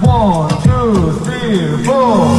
One, two, three, four.